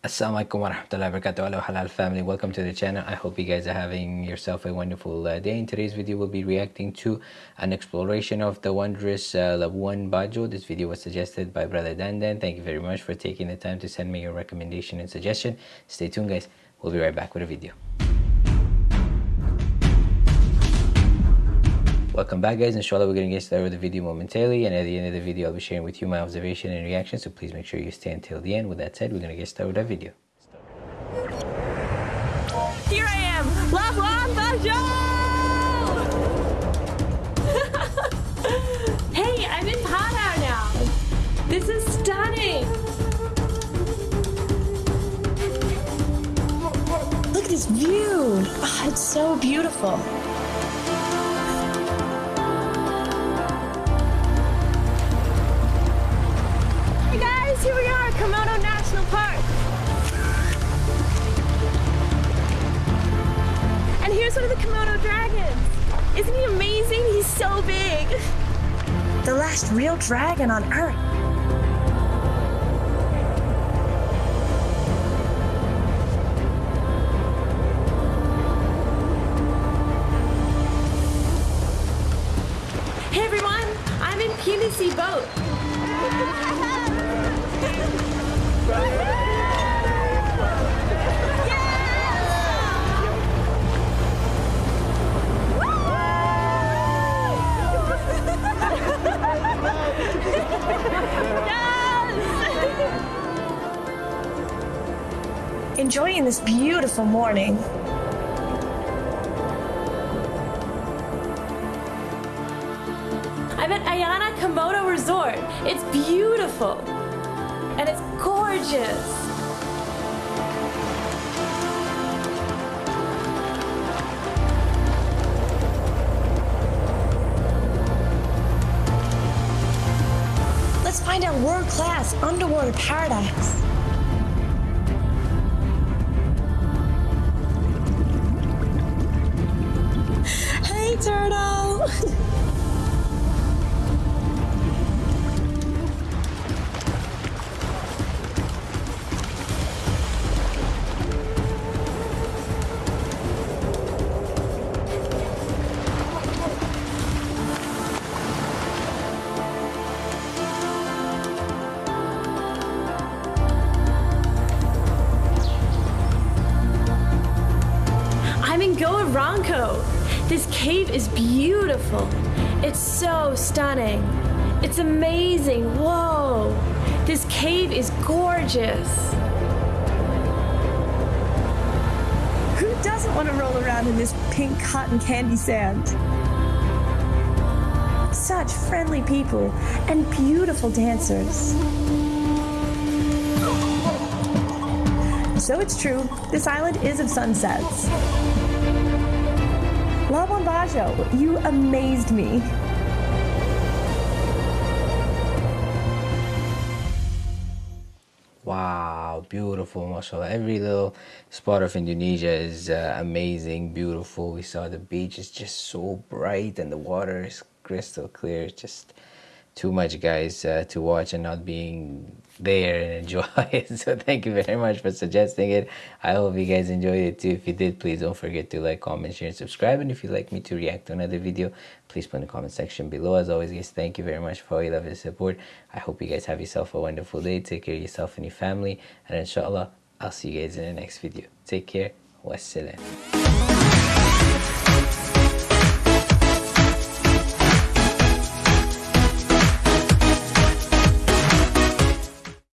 Assalamualaikum warahmatullahi wabarakatuh. Hello halal family. Welcome to the channel. I hope you guys are having yourself a wonderful uh, day. In today's video we'll be reacting to an exploration of the wondrous uh, Labuan Bajo. This video was suggested by brother Dandan thank you very much for taking the time to send me your recommendation and suggestion. Stay tuned guys. We'll be right back with a video Welcome back guys, inshallah we're going to get started with the video momentarily and at the end of the video I'll be sharing with you my observation and reaction so please make sure you stay until the end. With that said, we're going to get started with that video. Here I am, Labuan Bajo! hey, I'm in Padar now. This is stunning. Look at this view. Oh, it's so beautiful. And here's one of the Komodo dragons. Isn't he amazing? He's so big. The last real dragon on Earth. Hey everyone, I'm in PVC boat. Enjoying this beautiful morning. I'm at Ayana Komodo Resort. It's beautiful and it's gorgeous. Let's find our world-class underwater paradise. Turtle! I'm in Goa Rangko. This cave is beautiful. It's so stunning. It's amazing. Whoa. This cave is gorgeous. Who doesn't want to roll around in this pink cotton candy sand? Such friendly people and beautiful dancers. So it's true, this island is of sunsets. Labuan Bajo, you amazed me. Wow, beautiful, mashallah. Every little spot of Indonesia is uh, amazing, beautiful. We saw the beach is just so bright and the water is crystal clear. It's just too much, guys, uh, to watch and not being there and enjoy it. So thank you very much for suggesting it. I hope you guys enjoyed it too. If you did, please don't forget to like, comment, share, and subscribe. And if you'd like me to react to another video, please put in the comment section below. As always, guys, thank you very much for all your love and support. I hope you guys have yourself a wonderful day. Take care of yourself and your family. And inshallah, I'll see you guys in the next video. Take care. Wassalam.